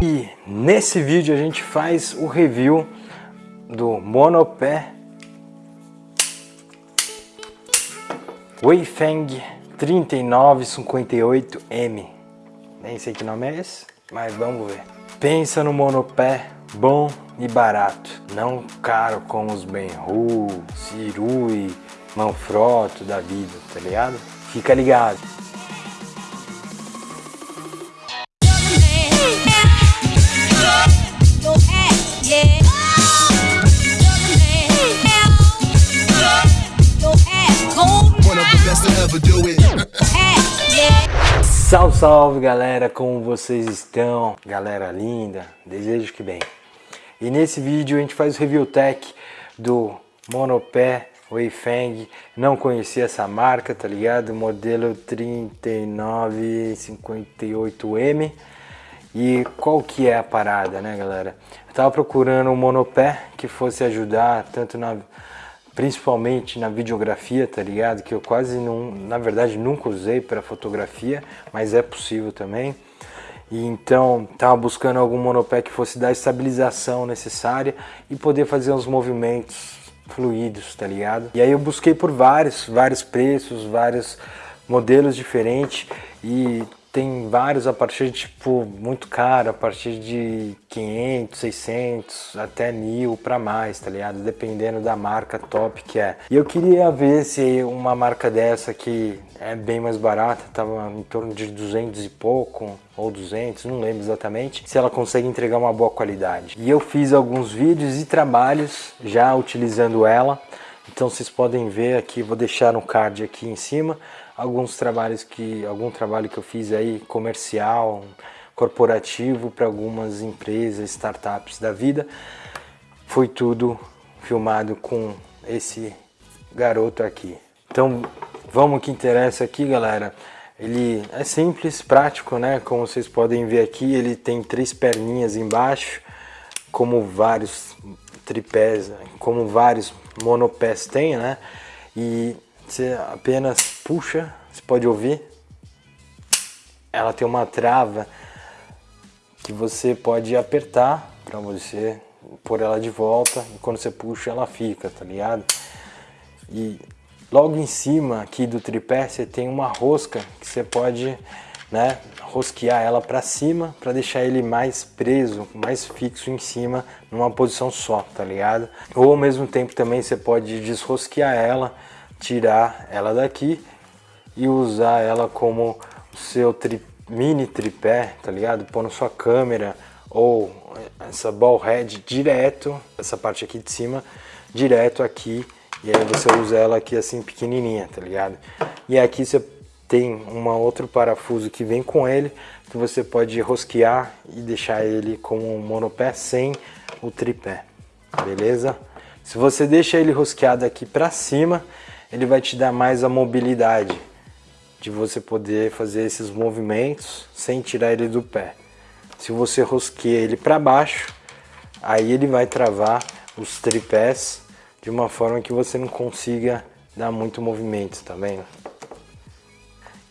E nesse vídeo a gente faz o review do monopé Weifeng 3958M. Nem sei que nome é esse, mas vamos ver. Pensa no monopé bom e barato, não caro como os Benru, Cirui, Manfrotto da vida, tá ligado? Fica ligado. Salve, salve galera, como vocês estão? Galera linda, desejo que bem. E nesse vídeo a gente faz o review tech do monopé Weifeng. Não conhecia essa marca, tá ligado? Modelo 3958M. E qual que é a parada, né galera? Eu tava procurando um monopé que fosse ajudar tanto na principalmente na videografia, tá ligado? Que eu quase não, na verdade, nunca usei para fotografia, mas é possível também. E então, tava buscando algum monopé que fosse dar a estabilização necessária e poder fazer uns movimentos fluidos, tá ligado? E aí eu busquei por vários, vários preços, vários modelos diferentes e tem vários a partir de tipo muito caro, a partir de 500, 600 até mil para mais, tá ligado? Dependendo da marca top que é. E eu queria ver se uma marca dessa que é bem mais barata, tava em torno de 200 e pouco ou 200, não lembro exatamente, se ela consegue entregar uma boa qualidade. E eu fiz alguns vídeos e trabalhos já utilizando ela. Então vocês podem ver aqui, vou deixar um card aqui em cima, alguns trabalhos que algum trabalho que eu fiz aí comercial, corporativo para algumas empresas, startups da vida. Foi tudo filmado com esse garoto aqui. Então, vamos que interessa aqui, galera. Ele é simples, prático, né? Como vocês podem ver aqui, ele tem três perninhas embaixo, como vários tripés, como vários monopés tem, né? E você apenas puxa, você pode ouvir. Ela tem uma trava que você pode apertar para você pôr ela de volta e quando você puxa ela fica, tá ligado? E logo em cima aqui do tripé você tem uma rosca que você pode né, rosquear ela para cima para deixar ele mais preso, mais fixo em cima numa posição só, tá ligado? Ou ao mesmo tempo também você pode desrosquear ela tirar ela daqui e usar ela como seu tri, mini tripé, tá ligado? Pôr na sua câmera ou essa ball head direto, essa parte aqui de cima, direto aqui e aí você usa ela aqui assim pequenininha, tá ligado? E aqui você tem um outro parafuso que vem com ele, que você pode rosquear e deixar ele como um monopé sem o tripé, beleza? Se você deixa ele rosqueado aqui para cima, ele vai te dar mais a mobilidade de você poder fazer esses movimentos sem tirar ele do pé. Se você rosqueia ele para baixo, aí ele vai travar os tripés de uma forma que você não consiga dar muito movimento, tá vendo?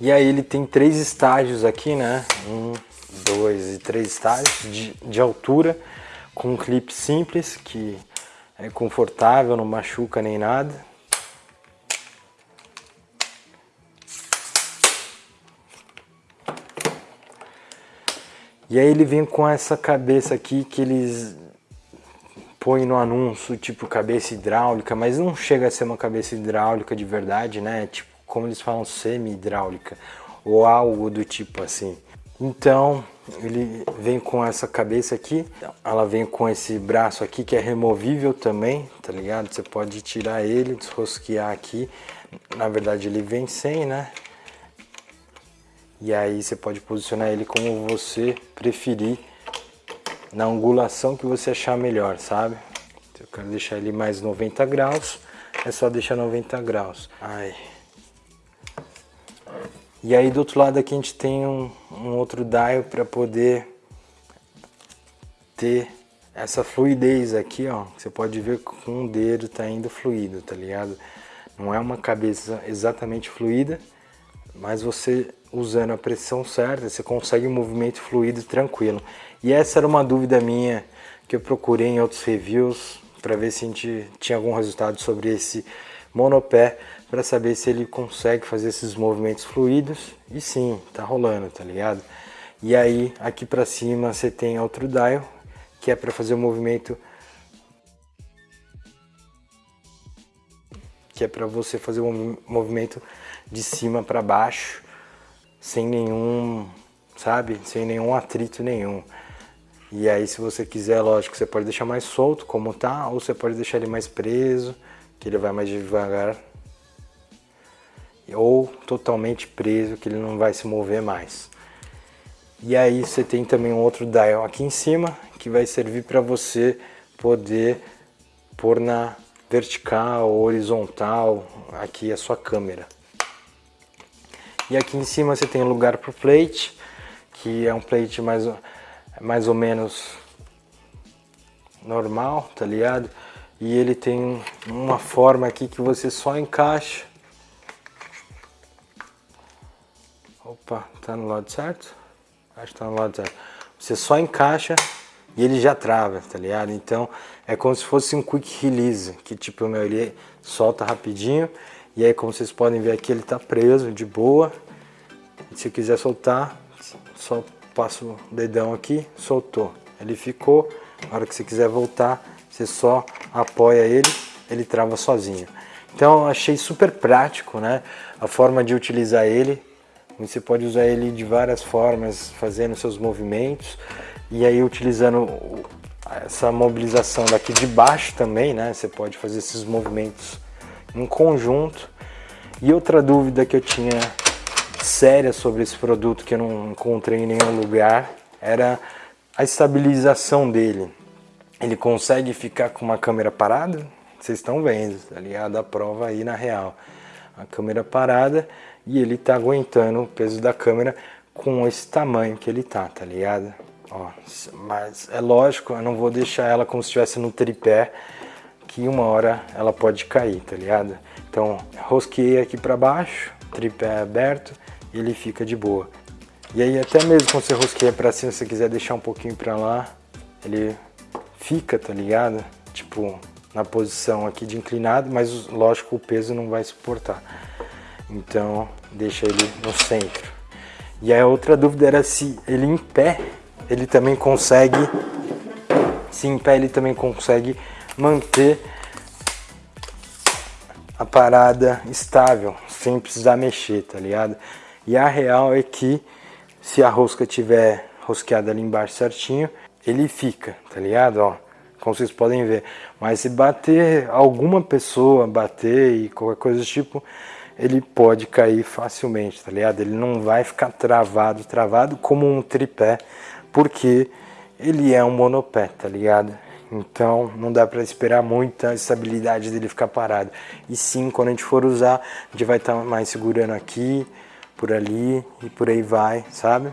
E aí ele tem três estágios aqui, né? Um, dois e três estágios de, de altura, com um clipe simples, que é confortável, não machuca nem nada. E aí ele vem com essa cabeça aqui que eles põem no anúncio, tipo cabeça hidráulica, mas não chega a ser uma cabeça hidráulica de verdade, né? Tipo, como eles falam, semi-hidráulica ou algo do tipo assim. Então, ele vem com essa cabeça aqui, ela vem com esse braço aqui que é removível também, tá ligado? Você pode tirar ele, desrosquear aqui. Na verdade ele vem sem, né? E aí você pode posicionar ele como você preferir, na angulação que você achar melhor, sabe? Eu quero deixar ele mais 90 graus, é só deixar 90 graus. Ai. E aí do outro lado aqui a gente tem um, um outro dial para poder ter essa fluidez aqui, ó. Você pode ver que com o dedo tá indo fluido, tá ligado? Não é uma cabeça exatamente fluida, mas você usando a pressão certa, você consegue um movimento fluido tranquilo. E essa era uma dúvida minha que eu procurei em outros reviews para ver se a gente tinha algum resultado sobre esse monopé, para saber se ele consegue fazer esses movimentos fluidos. E sim, tá rolando, tá ligado? E aí, aqui para cima você tem outro dial, que é para fazer o movimento que é para você fazer um movimento de cima para baixo, sem nenhum, sabe, sem nenhum atrito nenhum. E aí se você quiser, lógico, você pode deixar mais solto como tá, ou você pode deixar ele mais preso, que ele vai mais devagar. Ou totalmente preso, que ele não vai se mover mais. E aí você tem também um outro dial aqui em cima, que vai servir para você poder pôr na vertical, horizontal, aqui a sua câmera. E aqui em cima você tem lugar para o plate, que é um plate mais mais ou menos normal, tá ligado? E ele tem uma forma aqui que você só encaixa. Opa, tá no lado certo? Acho que tá no lado certo. Você só encaixa e ele já trava, tá ligado? Então é como se fosse um quick release, que tipo, meu, ele solta rapidinho. E aí como vocês podem ver aqui, ele tá preso de boa. E se quiser soltar, só passo o dedão aqui, soltou. Ele ficou, na hora que você quiser voltar, você só apoia ele, ele trava sozinho. Então achei super prático, né? A forma de utilizar ele. Você pode usar ele de várias formas, fazendo seus movimentos. E aí utilizando essa mobilização daqui de baixo também, né? Você pode fazer esses movimentos em conjunto. E outra dúvida que eu tinha séria sobre esse produto que eu não encontrei em nenhum lugar era a estabilização dele. Ele consegue ficar com uma câmera parada? Vocês estão vendo, tá ligado? A prova aí na real. A câmera parada e ele tá aguentando o peso da câmera com esse tamanho que ele tá, tá ligado? Ó, mas é lógico, eu não vou deixar ela como se estivesse no tripé, que uma hora ela pode cair, tá ligado? Então, rosqueei aqui para baixo, tripé aberto, ele fica de boa. E aí até mesmo quando você rosqueia pra cima, se você quiser deixar um pouquinho pra lá, ele fica, tá ligado? Tipo, na posição aqui de inclinado, mas lógico o peso não vai suportar. Então, deixa ele no centro. E a outra dúvida era se ele em pé, ele também consegue, se em pé ele também consegue manter a parada estável, sem precisar mexer, tá ligado? E a real é que se a rosca tiver rosqueada ali embaixo certinho, ele fica, tá ligado? Ó, como vocês podem ver. Mas se bater alguma pessoa, bater e qualquer coisa do tipo, ele pode cair facilmente, tá ligado? Ele não vai ficar travado, travado como um tripé, porque ele é um monopé, tá ligado? Então não dá para esperar muita estabilidade dele ficar parado. E sim, quando a gente for usar, a gente vai estar tá mais segurando aqui, por ali e por aí vai, sabe?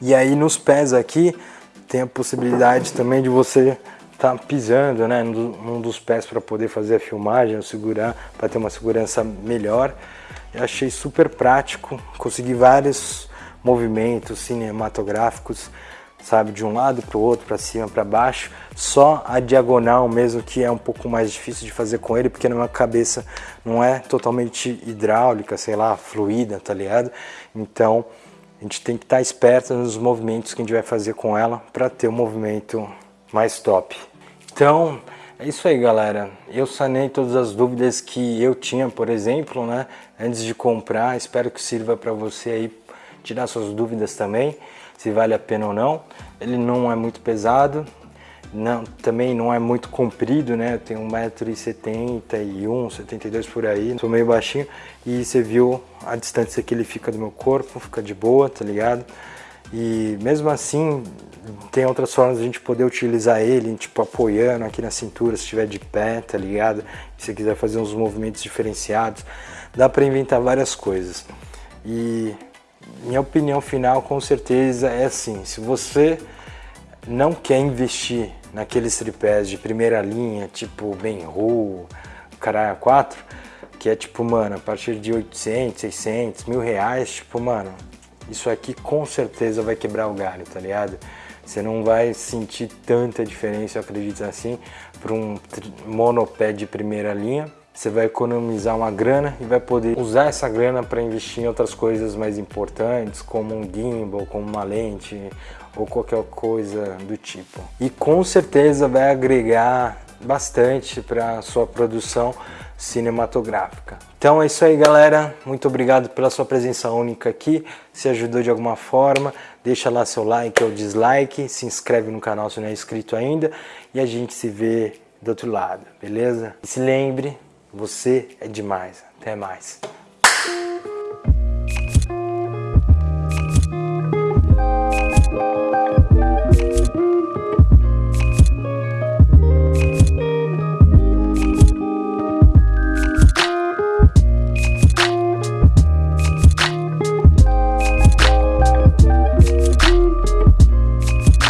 E aí nos pés aqui tem a possibilidade também de você estar tá pisando, né, num dos pés para poder fazer a filmagem, segurar, para ter uma segurança melhor. Eu achei super prático, consegui vários movimentos cinematográficos sabe, de um lado para o outro, para cima, para baixo, só a diagonal mesmo que é um pouco mais difícil de fazer com ele, porque na cabeça não é totalmente hidráulica, sei lá, fluida, tá ligado? Então, a gente tem que estar tá esperto nos movimentos que a gente vai fazer com ela para ter um movimento mais top. Então, é isso aí, galera. Eu sanei todas as dúvidas que eu tinha, por exemplo, né, antes de comprar. Espero que sirva para você aí tirar suas dúvidas também se vale a pena ou não. Ele não é muito pesado, não, também não é muito comprido, né? Eu tenho 1,71m, 72 por aí, sou meio baixinho. E você viu a distância que ele fica do meu corpo, fica de boa, tá ligado? E mesmo assim, tem outras formas de a gente poder utilizar ele, tipo apoiando aqui na cintura, se estiver de pé, tá ligado? Se você quiser fazer uns movimentos diferenciados, dá para inventar várias coisas. E minha opinião final com certeza é assim, se você não quer investir naqueles tripés de primeira linha, tipo Benro, Caralho 4, que é tipo, mano, a partir de 800, 600, mil reais, tipo, mano, isso aqui com certeza vai quebrar o galho, tá ligado? Você não vai sentir tanta diferença, eu acredito assim, para um monopé de primeira linha. Você vai economizar uma grana e vai poder usar essa grana para investir em outras coisas mais importantes, como um gimbal, como uma lente ou qualquer coisa do tipo. E com certeza vai agregar bastante para sua produção cinematográfica. Então é isso aí galera, muito obrigado pela sua presença única aqui, se ajudou de alguma forma, deixa lá seu like ou dislike, se inscreve no canal se não é inscrito ainda e a gente se vê do outro lado, beleza? E se lembre, você é demais, até mais.